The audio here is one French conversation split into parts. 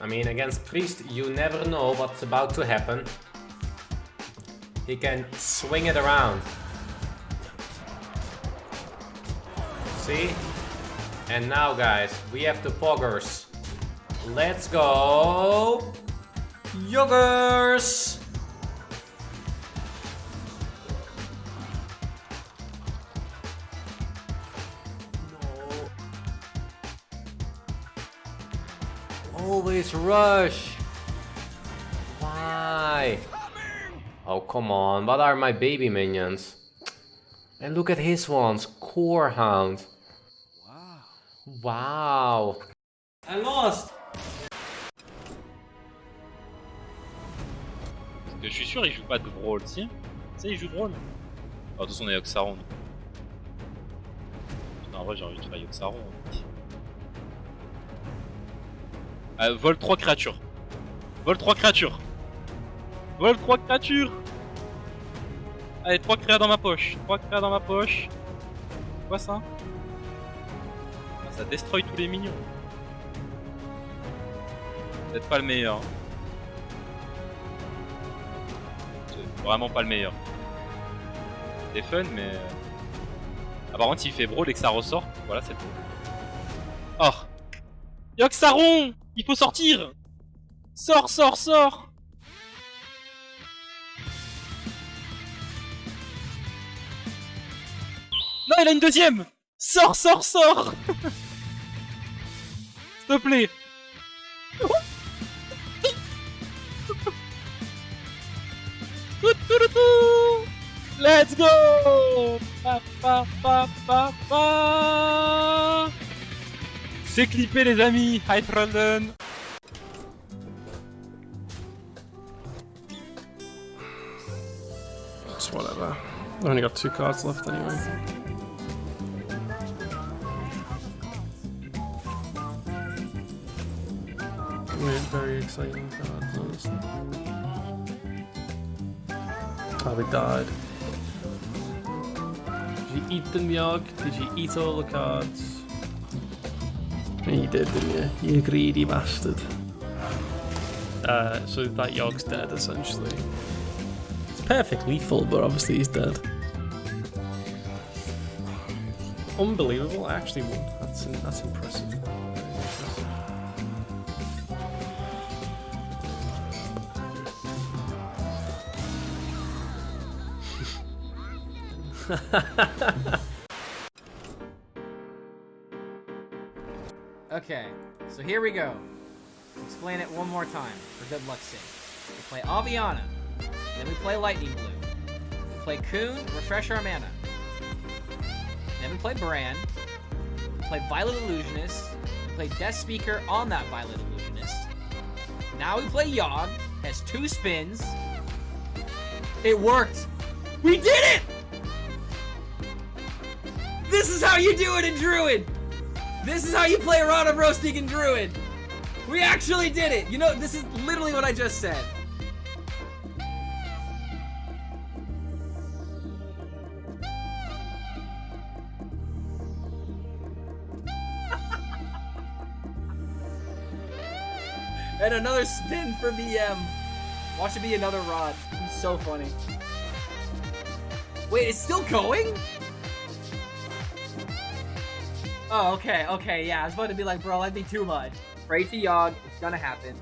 I mean, against Priest, you never know what's about to happen. He can swing it around. See? And now, guys, we have the poggers. Let's go! Yoggers! Always rush! Why? Oh, come on, what are my baby minions? And look at his ones, Core Hound. Wow. Wow. I lost! Parce que je suis sûr, il joue pas de Brawl, si Tu sais, il joue de Brawl. Oh, de toute façon, on est Yoxaron. En vrai, j'ai envie de faire Yoxaron. Euh, vol 3 créatures. Vol 3 créatures. Vol 3 créatures. Allez, 3 créas dans ma poche. 3 créas dans ma poche. Quoi ça ah, Ça destroy tous les minions. Peut-être pas le meilleur. Hein. Vraiment pas le meilleur. C'est fun, mais... Euh, apparemment, s'il fait brawl et que ça ressort, voilà, c'est tout. Oh Yoxaron il faut sortir. Sors, sors, sors. Non, il a une deuxième. Sors, sors, sors. S'il te plaît. Let's go c'est clippé les amis Hi Trollen Just whatever. I've only got two cards left anyway. Weird, very exciting cards, honestly. Oh, they died. Did you eat them, Yog? Did you eat all the cards? You did, didn't you? You greedy bastard. Uh, so that Yog's dead, essentially. It's perfectly full, but obviously he's dead. Unbelievable, I actually won. That's, that's impressive. Okay, so here we go. Explain it one more time, for good luck's sake. We play Aviana, then we play Lightning Blue. We play Coon, refresh our mana. Then we play Bran. We play Violet Illusionist. We play Death Speaker on that Violet Illusionist. Now we play Yogg, has two spins. It worked! We did it! This is how you do it in Druid! This is how you play Rod of Roasting and Druid! We actually did it! You know, this is literally what I just said. and another spin for BM. Watch it be another rod. He's so funny. Wait, it's still going? Oh, okay, okay, yeah. I was about to be like, bro, that'd be too much. Pray to Yogg, it's gonna happen.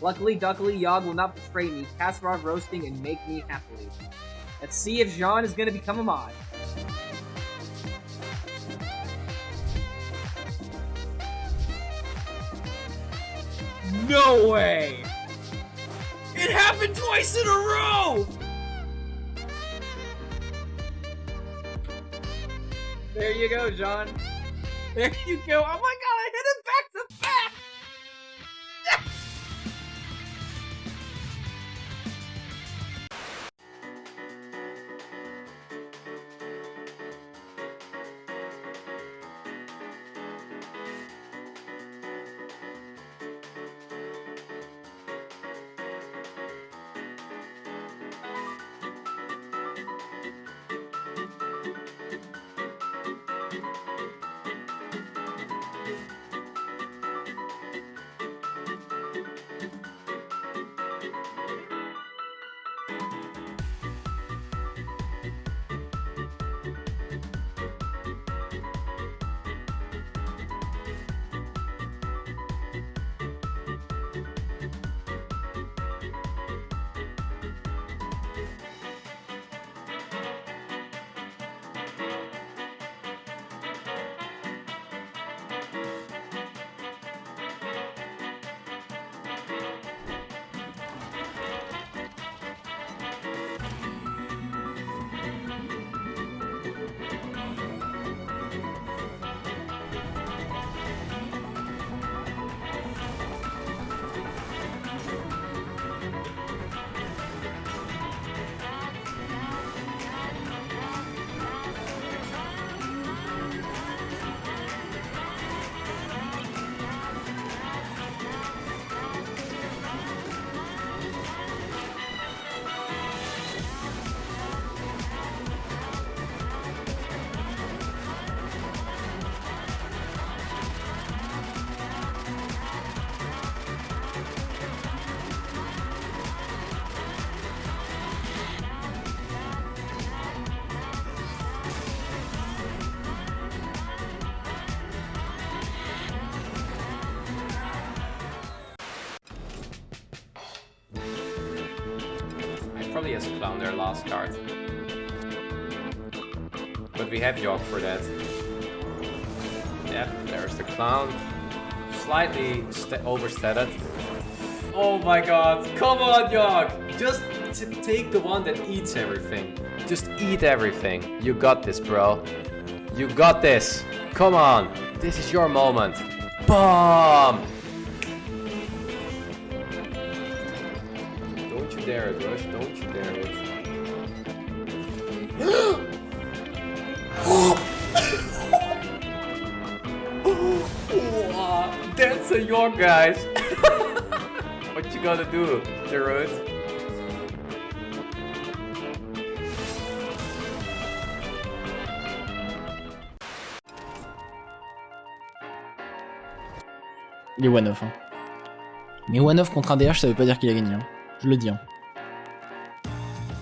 Luckily, duckily, Yogg will not betray me, Kasparov roasting, and make me happily. Let's see if Jean is gonna become a mod. No way! It happened twice in a row! There you go, John. There you go. Oh my Probably has a clown there last card. But we have Yogg for that. Yep, there's the clown. Slightly overstated. Oh my god, come on Yogg! Just take the one that eats everything. Just eat everything. You got this, bro. You got this. Come on. This is your moment. Bomb! Dare it, Rush. Don't you dare it. Wow, That's a York, guys. what you gonna do? Il est one-off. Hein. Mais one-off contre un DH, ça veut pas dire qu'il a gagné. hein. Je le dis. hein.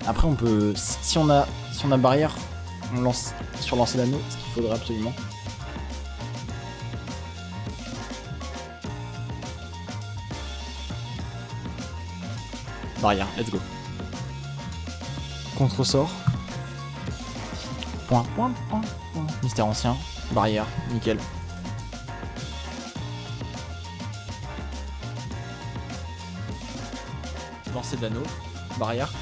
Après, on peut. Si on a, si on a barrière, on lance sur lancer l'anneau, ce qu'il faudrait absolument. Barrière, let's go. Contre-sort. Point, point, point, point. Mystère ancien. Barrière, nickel. Lancer d'anneau. Barrière.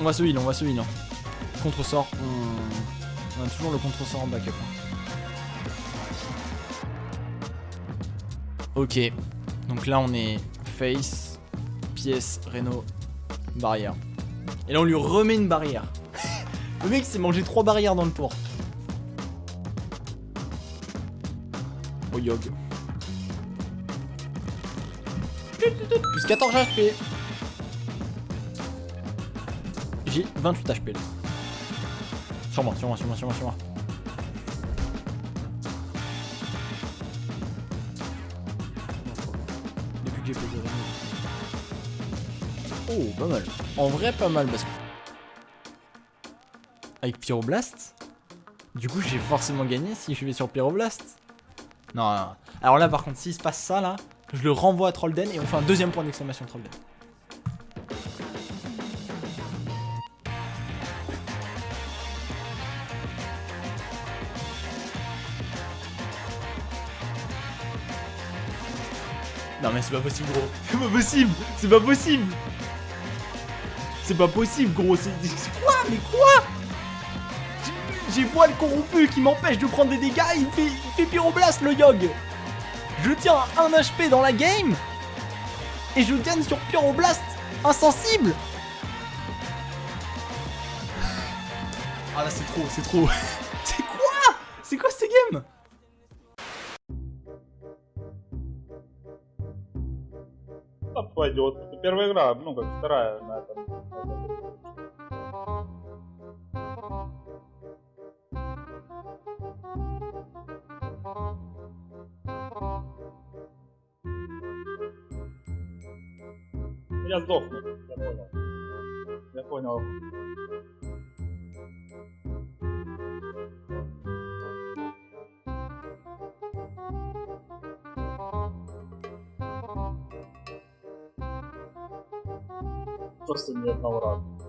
On va se heal, on va se heal. hein. Contre-sort, on... on a toujours le contre-sort en backup. hein. Ok. Donc là, on est face, pièce, Reno, barrière. Et là, on lui remet une barrière. le mec s'est mangé trois barrières dans le tour. Oh, Yog. Plus 14 HP. J'ai 28 HP là. Sur moi, sur moi, sur moi, sur moi, sur moi. Depuis que j'ai posé. Oh, pas mal. En vrai, pas mal parce que. Avec Pyroblast, du coup, j'ai forcément gagné si je vais sur Pyroblast. Non, non, non. Alors là, par contre, s'il se passe ça là, je le renvoie à Trollden et on fait un deuxième point d'exclamation Trollden. Non mais c'est pas possible gros. C'est pas possible C'est pas possible. C'est pas possible gros C'est quoi Mais quoi? J'ai- voile corrompu qui m'empêche de prendre des dégâts il fait, il fait pyroblast le Yogg Je tiens à 1 HP dans la game Et je gagne sur pyroblast Insensible. Ah là c'est trop, c'est trop. C'est quoi? C'est quoi cette game? Да пойдет. Это первая игра, ну как вторая на этом. Я сдохну, я понял. Я понял. Просто ни одного раза.